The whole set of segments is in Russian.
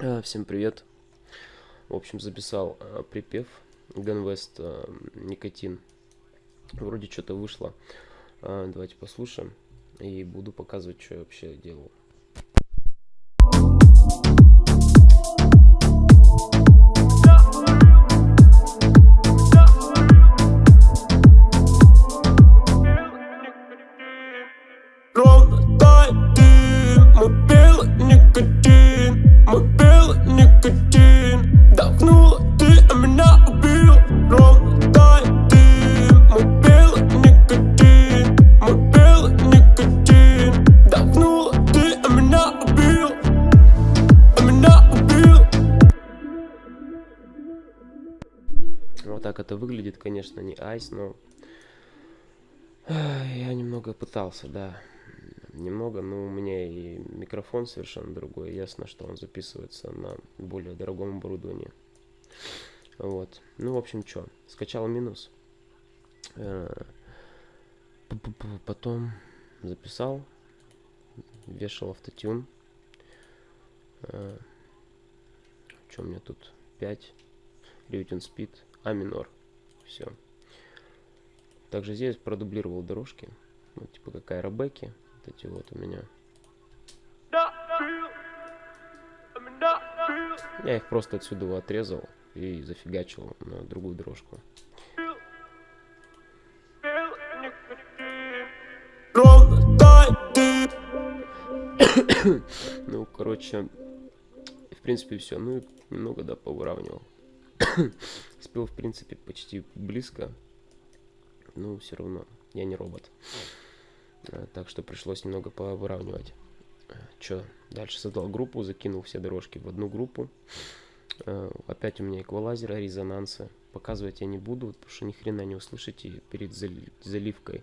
А, всем привет. В общем, записал а, припев Ганвест а, Никотин. Вроде что-то вышло. А, давайте послушаем. И буду показывать, что я вообще делал. Ровно мой белый никотин никотин Вдохнула ты, меня убил. Ровно дым, мой белый никотин Мой белый никотин Вдохнула ты, меня убил. Меня убил. Вот так это выглядит, конечно, не айс, но я немного пытался, да. Немного, но у меня и микрофон совершенно другой. Ясно, что он записывается на более дорогом оборудовании. Вот. Ну, в общем, что, скачал минус. Э, Потом записал, вешал автотюн. Что у меня тут? 5. Рютин спид. А минор. Все. Также здесь продублировал дорожки. Ну, типа как аэробеки. Эти вот у меня. Я их просто отсюда отрезал и зафигачил на другую дорожку. Ну, короче, в принципе, все. Ну, немного, да, повыравнивал. Спел, в принципе, почти близко. Ну, все равно, я не робот. А, Так что пришлось немного повыравнивать. Че, дальше создал группу, закинул все дорожки в одну группу. А, Опять у меня эквалайзер, резонансы. Показывать я не буду, потому что ни хрена не услышите перед зали- заливкой.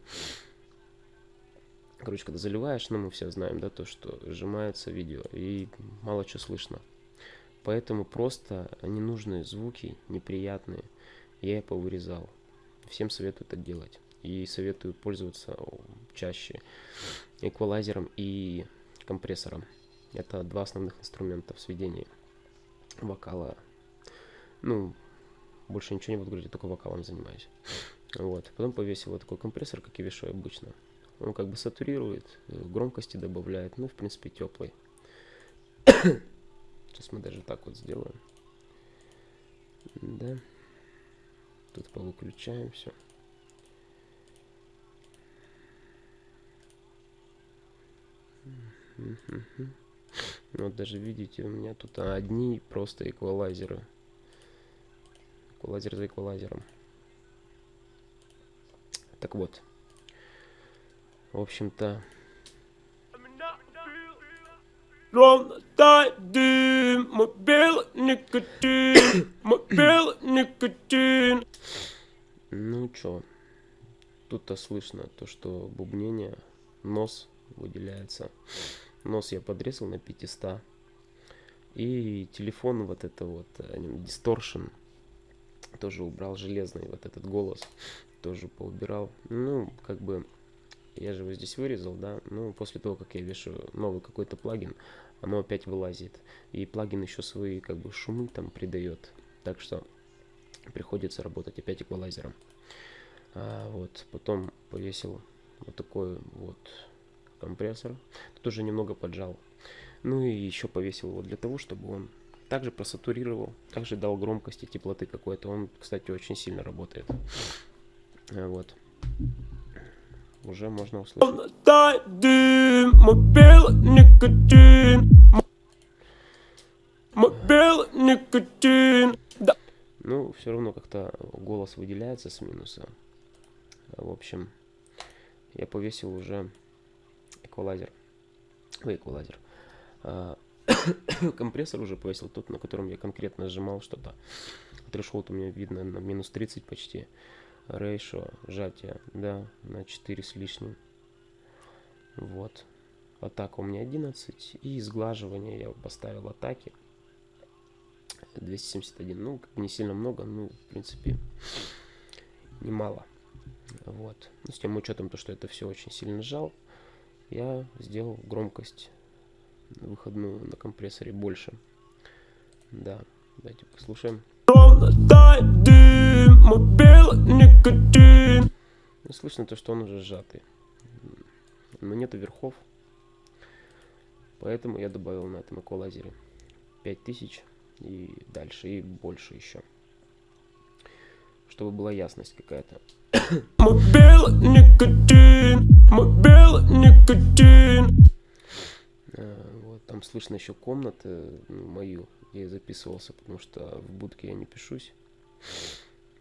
Короче, когда заливаешь, ну мы все знаем, да, то, что сжимается видео и мало что слышно. Поэтому просто ненужные звуки, неприятные, я повырезал. Всем советую так делать. И советую пользоваться чаще эквалайзером и компрессором. Это два основных инструмента в сведении вокала. Ну, больше ничего не буду говорить, я только вокалом занимаюсь. Вот. Потом повесил вот такой компрессор, как и вешаю обычно. Он как бы сатурирует, э, громкости добавляет, ну, в принципе, теплый. Сейчас мы даже так вот сделаем. Да. Тут повыключаем все. Вот даже видите, у меня тут одни просто эквалайзеры. Эквалайзер за эквалайзером. Так вот. В общем-то, ну чё, тут-то слышно то, что бубнение, нос выделяется. Нос я подрезал на 500. И телефон вот это вот, дисторшн, тоже убрал железный вот этот голос, тоже поубирал. Ну, как бы, я же его здесь вырезал, да, ну, после того, как я вешаю новый какой-то плагин, оно опять вылазит. И плагин еще свои, как бы, шумы там придает. Так что приходится работать опять эквалайзером. А, вот, потом повесил вот такой вот компрессор. Тут уже немного поджал. Ну и еще повесил его для того, чтобы он также просатурировал, также дал громкости, теплоты какой-то. Он, кстати, очень сильно работает. А, Вот. Уже можно услышать. Никотин никотин Ну, все равно как-то голос выделяется с минуса. В общем, я повесил уже эквалайзер. Ой, эквалайзер. А, компрессор уже повесил тот, на котором я конкретно сжимал что-то. Трешхолд у меня видно на минус 30 почти. Рейшо, сжатие, да, на 4 с лишним. Вот. Атака у меня 11. И сглаживание я поставил атаки. 271. Ну, как не сильно много, ну, в принципе, немало. Вот. Ну, с тем учетом, то, что это все очень сильно сжал, я сделал громкость выходную на компрессоре больше. Да, давайте послушаем. Ну, слышно то, что он уже сжатый. Но нету верхов. Поэтому я добавил на этом эквалайзере 5000 и дальше, и больше еще. Чтобы была ясность какая-то. Мой белый никотин, Э, Вот, там слышно еще комнаты ну, мою, где я записывался, потому что в будке я не пишусь.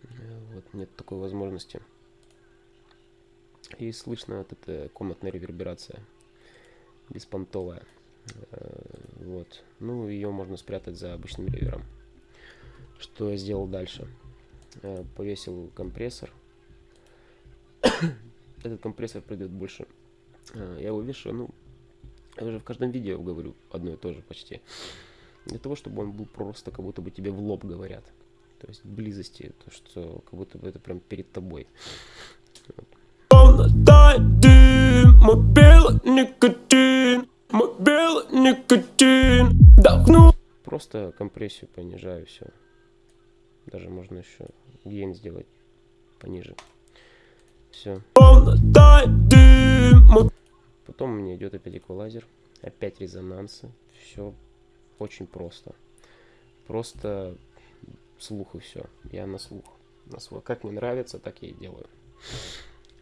Э, Вот, нет такой возможности. И слышно вот эта комнатная реверберация, беспонтовая. Э, Вот, ну ее можно спрятать за обычным ревером. Что я сделал дальше? Повесил компрессор. Этот компрессор придет больше. Э, Я его вешаю, ну, я уже в каждом видео говорю одно и то же почти. Для того, чтобы он был просто, как будто бы тебе в лоб говорят. То есть близости, то что как будто бы это прям перед тобой. Просто компрессию понижаю, все. Даже можно еще гейн сделать пониже. Все. Потом меня идет опять эквалайзер, опять резонансы. Все очень просто. Просто слух и все. Я на слух. На свой. Как мне нравится, так я и делаю.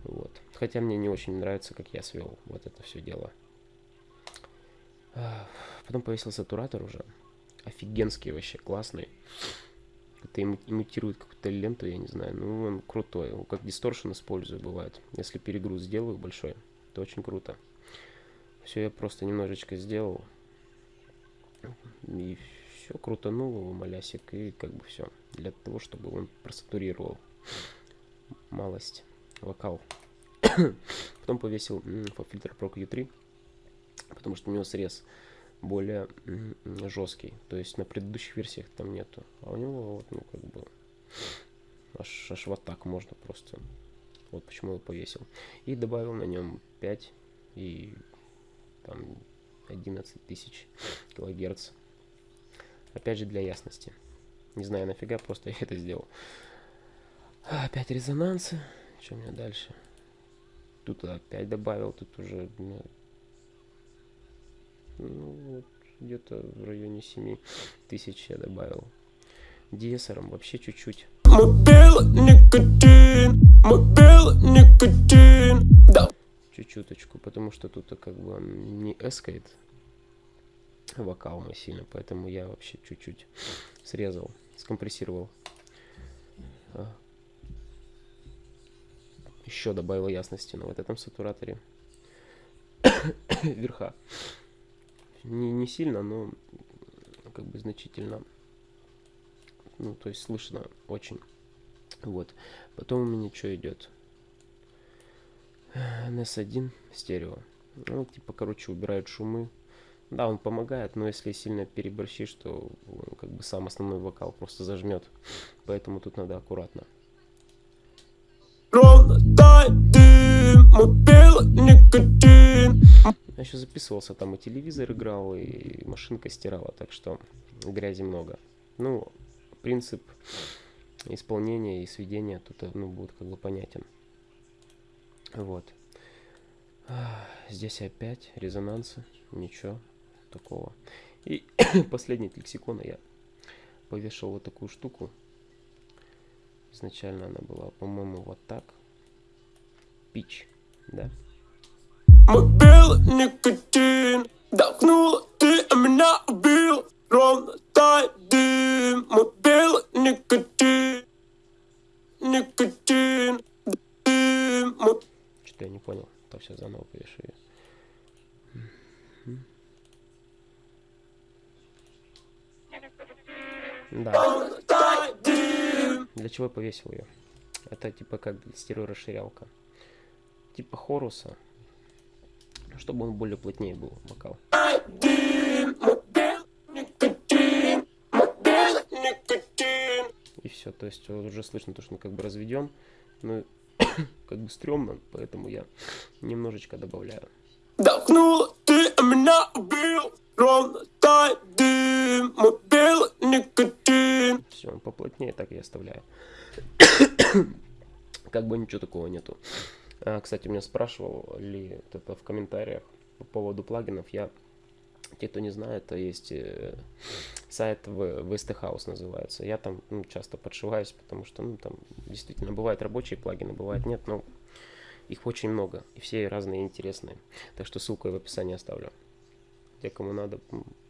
Вот. Хотя мне не очень нравится, как я свел вот это все дело. Потом повесил сатуратор уже. Офигенский вообще, классный. Это им- имитирует какую-то ленту, я не знаю. Ну, он крутой. Его Как дисторшн использую, бывает. Если перегруз сделаю большой, то очень круто. Все я просто немножечко сделал. И все крутанул его малясик. И как бы все. Для того, чтобы он просатурировал малость вокал. Потом повесил фильтр Pro Q3. Потому что у него срез более жесткий. То есть на предыдущих версиях там нету. А у него вот, ну, как бы аж, аж вот так можно просто. Вот почему я повесил. И добавил на нем 5 и там 11 тысяч килогерц. Опять же для ясности. Не знаю нафига, просто я это сделал. Опять резонансы. Что у меня дальше? Тут опять добавил, тут уже ну, ну, вот где-то в районе 7 тысяч я добавил. Диесером вообще чуть-чуть. Да, чуть-чуточку, потому что тут как бы он не эскает вокал мой сильно, поэтому я вообще чуть-чуть срезал, скомпрессировал. Еще добавил ясности на вот этом сатураторе. Верха. Не, не сильно, но как бы значительно. Ну, то есть слышно очень. Вот. Потом у меня что идет? NS1 стерео. Ну, типа, короче, убирает шумы. Да, он помогает, но если сильно переборщишь, то он как бы сам основной вокал просто зажмет. Поэтому тут надо аккуратно. ровно тает дым Белый никотин Я еще записывался, там и телевизор играл, и машинка стирала, так что грязи много. Ну, принцип исполнения и сведения тут, э, ну, будет как бы понятен. Вот. Здесь опять резонансы, ничего такого. И последний от лексикона я повешал вот такую штуку. Изначально она была, по-моему, вот так. Пич, да? Белый никотин Вдохнула ты, а меня убил Ровно тает дым белый никотин Никотин Дым Что-то я не понял. То все заново повешу ее. Да. Для чего я повесил ее? Это типа как стереорасширялка. Типа хоруса. Чтобы он более плотнее был, вокал. Никотин никотин И все. То есть уже слышно то, что он как бы разведен. Ну, как бы стрёмно, поэтому я немножечко добавляю. Вдохнула ты, меня убил Ровно тает дым Мой белый поплотнее, так я оставляю. как бы ничего такого нету. А, кстати, меня спрашивал ли это в комментариях по поводу плагинов. Я, те, кто не знает, это есть э, сайт в VST House называется. Я там ну, часто подшиваюсь, потому что ну, там действительно бывают рабочие плагины, бывает нет, но их очень много, и все разные интересные. Так что ссылку я в описании оставлю. Те, кому надо,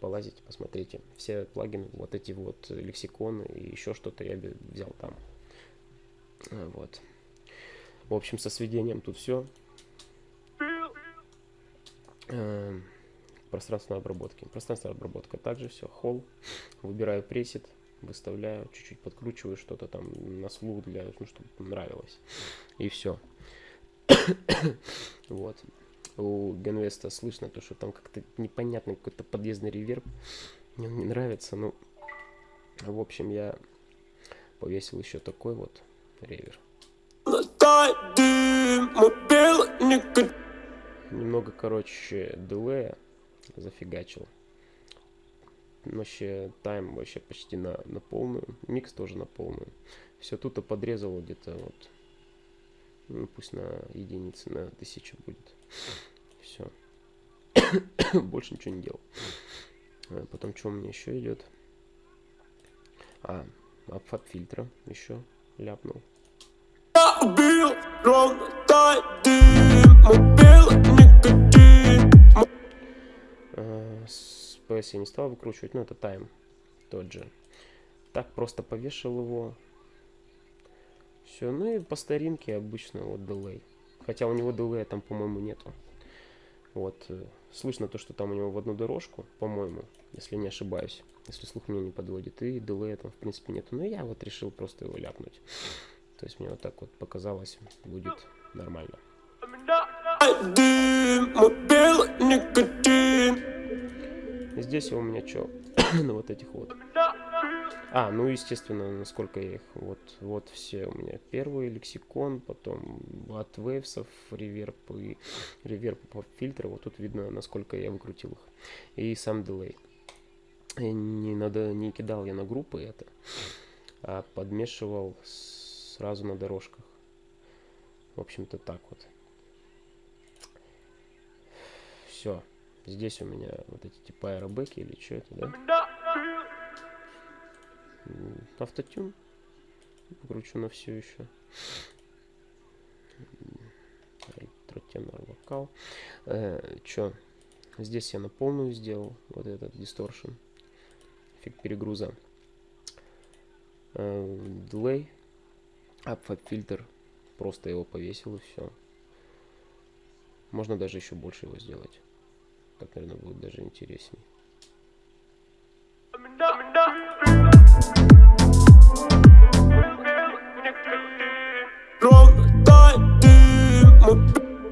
полазить, посмотрите. Все плагины, вот эти вот лексиконы и еще что-то я взял там. А, вот. В общем, со сведением тут все. Эм, пространственной обработки. Пространственная обработка также все. Холл. Выбираю пресет, выставляю, чуть-чуть подкручиваю что-то там на слух для, ну, чтобы нравилось. И все. вот. У Генвеста слышно то, что там как-то непонятный какой-то подъездный реверб. Мне он не нравится, ну... В общем, я повесил еще такой вот ревер. Немного, короче, дилея зафигачил. Вообще тайм вообще почти на, на полную. Микс тоже на полную. Все тут и подрезал где-то вот. Ну, пусть на единице, на тысячу будет. Все. Больше ничего не делал. А потом что у меня еще идет? А, обфат фильтра еще ляпнул. С я не стал выкручивать, но это тайм тот же. Так просто повешал его. Все, ну и по старинке обычно вот дилей. Хотя у него дилея там, по-моему, нету. Вот, э, слышно то, что там у него в одну дорожку, по-моему, если не ошибаюсь, если слух меня не подводит, и дилея там, в принципе, нету. Но я вот решил просто его ляпнуть. То есть мне вот так вот показалось, будет нормально. Здесь у меня что? на вот этих вот. А, ну естественно, насколько я их... Вот, вот все у меня. Первый лексикон, потом от вейвсов, реверб и реверб фильтра. Вот тут видно, насколько я выкрутил их. И сам дилей. Не, надо, не кидал я на группы это, а подмешивал с сразу на дорожках. В общем-то так вот. Все. Здесь у меня вот эти типа аэробеки или что это, да? Автотюн. Покручу на все еще. Тротенор вокал. Э, чё? Здесь я на полную сделал. Вот этот дисторшн. Эффект перегруза. Э, Апфаб фильтр. Просто его повесил и все. Можно даже еще больше его сделать. Так, наверное, будет даже интересней.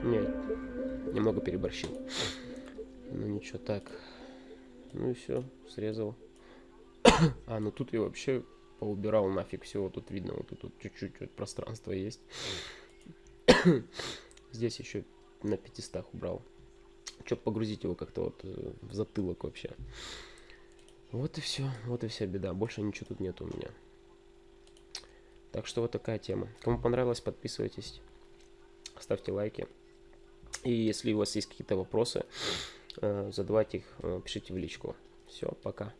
Нет, немного переборщил. Ну ничего, так. Ну и все, срезал. а, ну тут я вообще поубирал нафиг все. Тут видно, вот тут чуть-чуть вот пространство есть. Здесь еще на 500 убрал. Чтобы погрузить его как-то вот э, в затылок вообще. Вот и все. Вот и вся беда. Больше ничего тут нет у меня. Так что вот такая тема. Кому понравилось, подписывайтесь. Ставьте лайки. И если у вас есть какие-то вопросы, э, задавайте их, э, пишите в личку. Все, пока.